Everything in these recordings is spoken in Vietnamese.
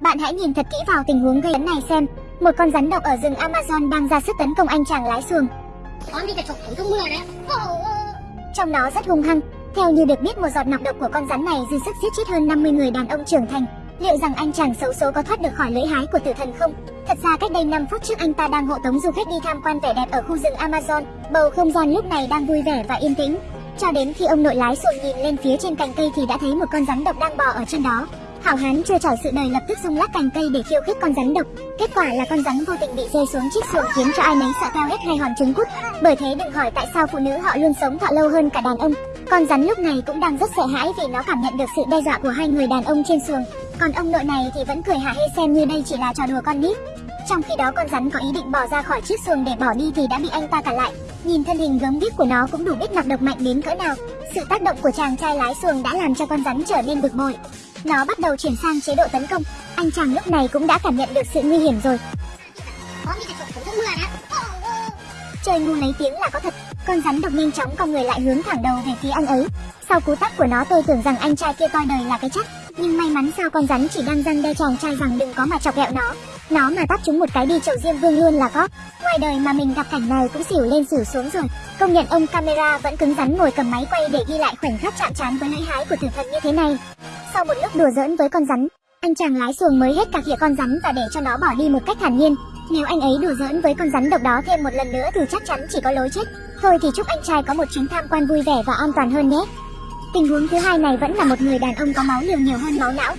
Bạn hãy nhìn thật kỹ vào tình huống gây ấn này xem. Một con rắn độc ở rừng Amazon đang ra sức tấn công anh chàng lái xuồng. Trong đó rất hung hăng. Theo như được biết một giọt nọc độc của con rắn này dư sức giết chết hơn 50 người đàn ông trưởng thành. Liệu rằng anh chàng xấu số có thoát được khỏi lưỡi hái của tử thần không? Thật ra cách đây 5 phút trước anh ta đang hộ tống du khách đi tham quan vẻ đẹp ở khu rừng Amazon. Bầu không gian lúc này đang vui vẻ và yên tĩnh. Cho đến khi ông nội lái xuồng nhìn lên phía trên cành cây thì đã thấy một con rắn độc đang bò ở trên đó. Hảo hán chưa trải sự đời lập tức dùng lát cành cây để khiêu khích con rắn độc. Kết quả là con rắn vô tình bị rơi xuống chiếc xuồng khiến cho ai nấy sợ theo hết hai hòn trứng cút. Bởi thế đừng hỏi tại sao phụ nữ họ luôn sống thọ lâu hơn cả đàn ông. Con rắn lúc này cũng đang rất sợ hãi vì nó cảm nhận được sự đe dọa của hai người đàn ông trên xuồng. Còn ông nội này thì vẫn cười hả hê xem như đây chỉ là trò đùa con nít. Trong khi đó con rắn có ý định bỏ ra khỏi chiếc xuồng để bỏ đi thì đã bị anh ta cản lại. Nhìn thân hình gớm ghiếc của nó cũng đủ biết nọc độc mạnh đến cỡ nào. Sự tác động của chàng trai lái xuồng đã làm cho con rắn trở nên bực bội. Nó bắt đầu chuyển sang chế độ tấn công. Anh chàng lúc này cũng đã cảm nhận được sự nguy hiểm rồi. Chơi ngu lấy tiếng là có thật. Con rắn độc nhanh chóng con người lại hướng thẳng đầu về phía anh ấy. Sau cú tát của nó tôi tưởng rằng anh trai kia coi đời là cái chắc. Nhưng may mắn sao con rắn chỉ đang răng đe chàng trai rằng đừng có mà chọc ghẹo nó. Nó mà tát chúng một cái đi chậu diêm vương luôn là có. Ngoài đời mà mình gặp cảnh này cũng xỉu lên xỉu xuống rồi. Công nhận ông camera vẫn cứng rắn ngồi cầm máy quay để ghi lại khoảnh khắc chạm trán với lưỡi hái của tử thần như thế này. Sau một lúc đùa giỡn với con rắn, anh chàng lái xuồng mới hết cả khịa con rắn và để cho nó bỏ đi một cách thản nhiên. Nếu anh ấy đùa giỡn với con rắn độc đó thêm một lần nữa thì chắc chắn chỉ có lối chết. Thôi thì chúc anh trai có một chuyến tham quan vui vẻ và an toàn hơn nhé. Tình huống thứ hai này vẫn là một người đàn ông có máu liều nhiều hơn máu não.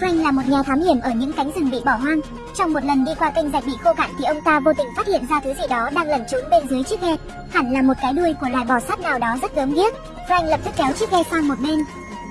Frank là một nhà thám hiểm ở những cánh rừng bị bỏ hoang. Trong một lần đi qua kênh rạch bị khô cạn thì ông ta vô tình phát hiện ra thứ gì đó đang lẩn trốn bên dưới chiếc ghe. Hẳn là một cái đuôi của loài bò sát nào đó rất gớm ghiếc. Frank lập tức kéo chiếc ghe sang một bên.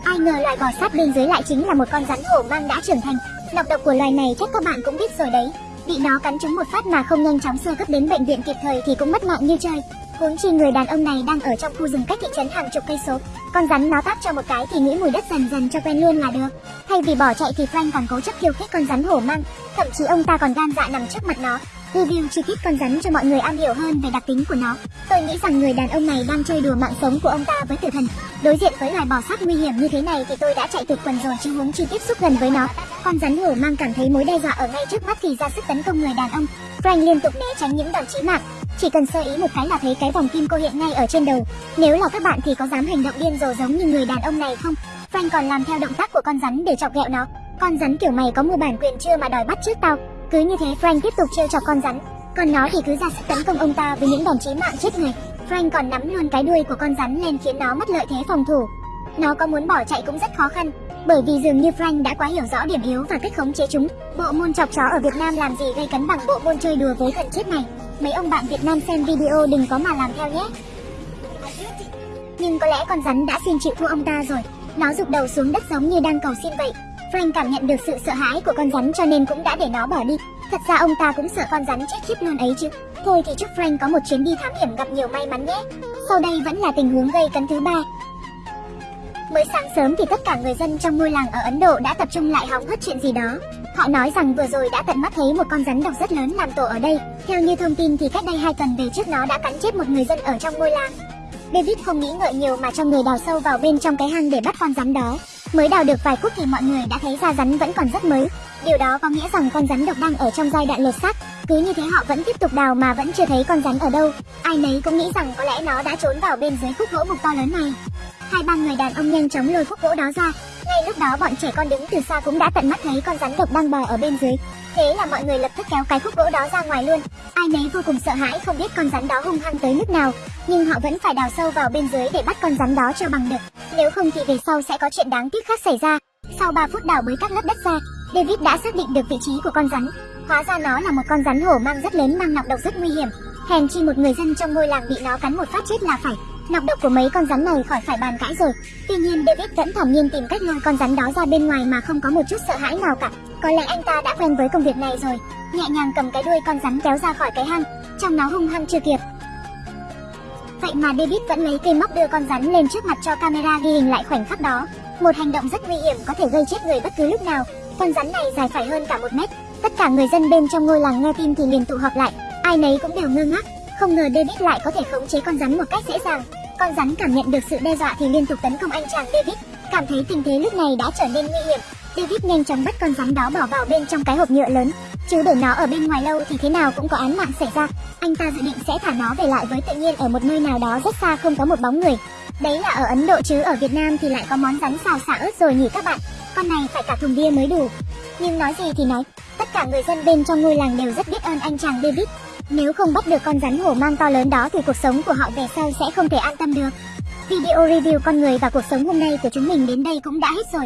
Ai ngờ loài bò sát bên dưới lại chính là một con rắn hổ mang đã trưởng thành. Nọc độc của loài này chắc các bạn cũng biết rồi đấy. Bị nó cắn trúng một phát mà không nhanh chóng sơ cấp đến bệnh viện kịp thời thì cũng mất mạng như chơi. Huống chi người đàn ông này đang ở trong khu rừng cách thị trấn hàng chục cây số. Con rắn nó tát cho một cái thì nghĩ mùi đất dần dần cho quen luôn là được. Thay vì bỏ chạy thì Frank còn cố chấp khiêu khích con rắn hổ mang, thậm chí ông ta còn gan dạ nằm trước mặt nó, review chi tiết con rắn cho mọi người am hiểu hơn về đặc tính của nó. Tôi nghĩ rằng người đàn ông này đang chơi đùa mạng sống của ông ta với tử thần. Đối diện với loài bò sát nguy hiểm như thế này thì tôi đã chạy tuyệt quần rồi chứ huống chi tiếp xúc gần với nó. Con rắn hổ mang cảm thấy mối đe dọa ở ngay trước mắt thì ra sức tấn công người đàn ông. Frank liên tục né tránh những đòn chí mạng. Chỉ cần sơ ý một cái là thấy cái vòng kim cô hiện ngay ở trên đầu. Nếu là các bạn thì có dám hành động điên rồ giống như người đàn ông này không? Frank còn làm theo động tác của con rắn để chọc ghẹo nó. Con rắn kiểu mày có mua bản quyền chưa mà đòi bắt trước tao. Cứ như thế Frank tiếp tục trêu chọc con rắn. Còn nó thì cứ ra sức tấn công ông ta với những đòn chí mạng chết người. Frank còn nắm luôn cái đuôi của con rắn lên khiến nó mất lợi thế phòng thủ. Nó có muốn bỏ chạy cũng rất khó khăn, bởi vì dường như Frank đã quá hiểu rõ điểm yếu và cách khống chế chúng. Bộ môn chọc chó ở Việt Nam làm gì gây cấn bằng bộ môn chơi đùa với thần chết này. Mấy ông bạn Việt Nam xem video đừng có mà làm theo nhé. Nhưng có lẽ con rắn đã xin chịu thua ông ta rồi. Nó rụt đầu xuống đất giống như đang cầu xin vậy. Frank cảm nhận được sự sợ hãi của con rắn cho nên cũng đã để nó bỏ đi. Thật ra ông ta cũng sợ con rắn chết khiếp luôn ấy chứ. Thôi thì chúc Frank có một chuyến đi thám hiểm gặp nhiều may mắn nhé. Sau đây vẫn là tình huống gây cấn thứ ba. Mới sáng sớm thì tất cả người dân trong ngôi làng ở Ấn Độ đã tập trung lại hóng hớt chuyện gì đó. Họ nói rằng vừa rồi đã tận mắt thấy một con rắn độc rất lớn làm tổ ở đây. Theo như thông tin thì cách đây hai tuần về trước nó đã cắn chết một người dân ở trong ngôi làng. David không nghĩ ngợi nhiều mà cho người đào sâu vào bên trong cái hang để bắt con rắn đó. Mới đào được vài phút thì mọi người đã thấy da rắn vẫn còn rất mới. Điều đó có nghĩa rằng con rắn độc đang ở trong giai đoạn lột xác. Cứ như thế họ vẫn tiếp tục đào mà vẫn chưa thấy con rắn ở đâu. Ai nấy cũng nghĩ rằng có lẽ nó đã trốn vào bên dưới khúc gỗ mục to lớn này. Hai ba người đàn ông nhanh chóng lôi khúc gỗ đó ra. Ngay lúc đó bọn trẻ con đứng từ xa cũng đã tận mắt thấy con rắn độc đang bò ở bên dưới. Thế là mọi người lập tức kéo cái khúc gỗ đó ra ngoài luôn. Ai nấy vô cùng sợ hãi không biết con rắn đó hung hăng tới mức nào, nhưng họ vẫn phải đào sâu vào bên dưới để bắt con rắn đó cho bằng được. Nếu không thì về sau sẽ có chuyện đáng tiếc khác xảy ra. Sau 3 phút đào bới các lớp đất ra, David đã xác định được vị trí của con rắn. Hóa ra nó là một con rắn hổ mang rất lớn mang nọc độc rất nguy hiểm. Hèn chi một người dân trong ngôi làng bị nó cắn một phát chết là phải. Nọc độc của mấy con rắn này khỏi phải bàn cãi rồi. Tuy nhiên David vẫn thản nhiên tìm cách lôi con rắn đó ra bên ngoài mà không có một chút sợ hãi nào cả. Có lẽ anh ta đã quen với công việc này rồi. Nhẹ nhàng cầm cái đuôi con rắn kéo ra khỏi cái hang, trong nó hung hăng chưa kịp. Vậy mà David vẫn lấy cây móc đưa con rắn lên trước mặt cho camera ghi hình lại khoảnh khắc đó. Một hành động rất nguy hiểm có thể gây chết người bất cứ lúc nào. Con rắn này dài phải hơn cả một mét. Tất cả người dân bên trong ngôi làng nghe tin thì liền tụ họp lại. Ai nấy cũng đều ngơ ngác. Không ngờ David lại có thể khống chế con rắn một cách dễ dàng. Con rắn cảm nhận được sự đe dọa thì liên tục tấn công anh chàng David. Cảm thấy tình thế lúc này đã trở nên nguy hiểm. David nhanh chóng bắt con rắn đó bỏ vào bên trong cái hộp nhựa lớn. Chứ để nó ở bên ngoài lâu thì thế nào cũng có án mạng xảy ra. Anh ta dự định sẽ thả nó về lại với tự nhiên ở một nơi nào đó rất xa không có một bóng người. Đấy là ở Ấn Độ chứ ở Việt Nam thì lại có món rắn xào xả ớt rồi nhỉ các bạn. Con này phải cả thùng bia mới đủ. Nhưng nói gì thì nói, tất cả người dân bên trong ngôi làng đều rất biết ơn anh chàng David. Nếu không bắt được con rắn hổ mang to lớn đó thì cuộc sống của họ về sau sẽ không thể an tâm được. Video review con người và cuộc sống hôm nay của chúng mình đến đây cũng đã hết rồi.